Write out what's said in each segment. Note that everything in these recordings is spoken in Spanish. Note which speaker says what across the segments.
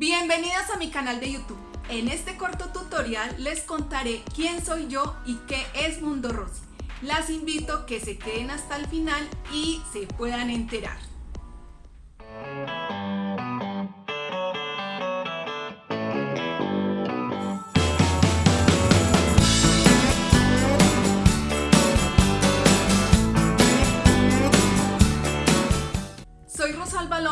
Speaker 1: Bienvenidos a mi canal de YouTube. En este corto tutorial les contaré quién soy yo y qué es Mundo Rosy. Las invito a que se queden hasta el final y se puedan enterar.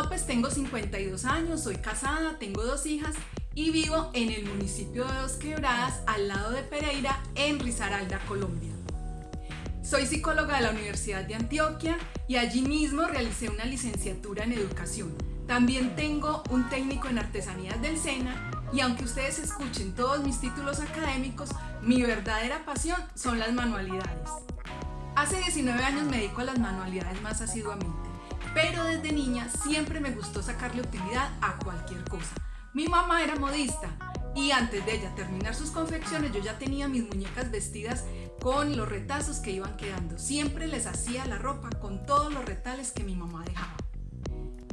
Speaker 1: López, tengo 52 años, soy casada, tengo dos hijas y vivo en el municipio de Dos Quebradas, al lado de Pereira, en Risaralda, Colombia. Soy psicóloga de la Universidad de Antioquia y allí mismo realicé una licenciatura en educación. También tengo un técnico en artesanías del SENA y aunque ustedes escuchen todos mis títulos académicos, mi verdadera pasión son las manualidades. Hace 19 años me dedico a las manualidades más asiduamente pero desde niña siempre me gustó sacarle utilidad a cualquier cosa. Mi mamá era modista y antes de ella terminar sus confecciones yo ya tenía mis muñecas vestidas con los retazos que iban quedando. Siempre les hacía la ropa con todos los retales que mi mamá dejaba.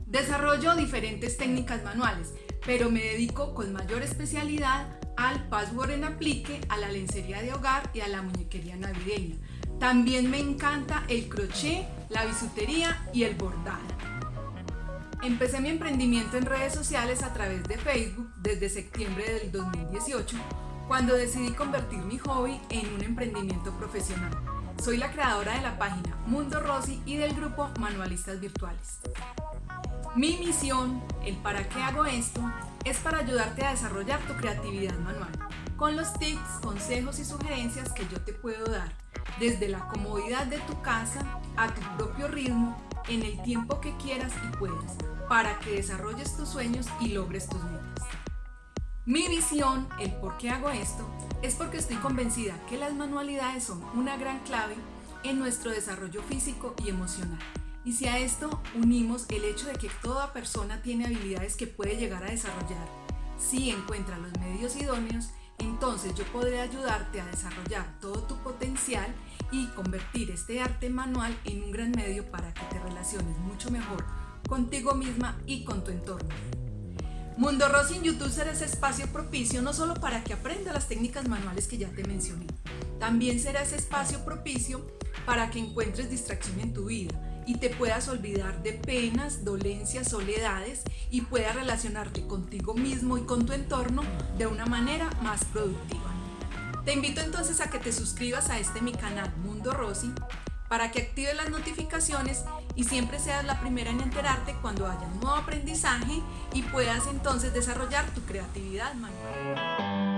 Speaker 1: Desarrollo diferentes técnicas manuales, pero me dedico con mayor especialidad al password en aplique, a la lencería de hogar y a la muñequería navideña. También me encanta el crochet, la bisutería y el bordado. Empecé mi emprendimiento en redes sociales a través de Facebook desde septiembre del 2018, cuando decidí convertir mi hobby en un emprendimiento profesional. Soy la creadora de la página Mundo Rosy y del grupo Manualistas Virtuales. Mi misión, el para qué hago esto, es para ayudarte a desarrollar tu creatividad manual, con los tips, consejos y sugerencias que yo te puedo dar desde la comodidad de tu casa a tu propio ritmo en el tiempo que quieras y puedas para que desarrolles tus sueños y logres tus metas. Mi visión, el por qué hago esto, es porque estoy convencida que las manualidades son una gran clave en nuestro desarrollo físico y emocional. Y si a esto unimos el hecho de que toda persona tiene habilidades que puede llegar a desarrollar, si encuentra los medios idóneos, entonces yo podré ayudarte a desarrollar todo tu potencial y convertir este arte manual en un gran medio para que te relaciones mucho mejor contigo misma y con tu entorno. Mundo Rosy en YouTube será ese espacio propicio no solo para que aprenda las técnicas manuales que ya te mencioné, también será ese espacio propicio para que encuentres distracción en tu vida y te puedas olvidar de penas, dolencias, soledades y puedas relacionarte contigo mismo y con tu entorno de una manera más productiva. Te invito entonces a que te suscribas a este mi canal Mundo Rosy para que actives las notificaciones y siempre seas la primera en enterarte cuando haya un nuevo aprendizaje y puedas entonces desarrollar tu creatividad manual.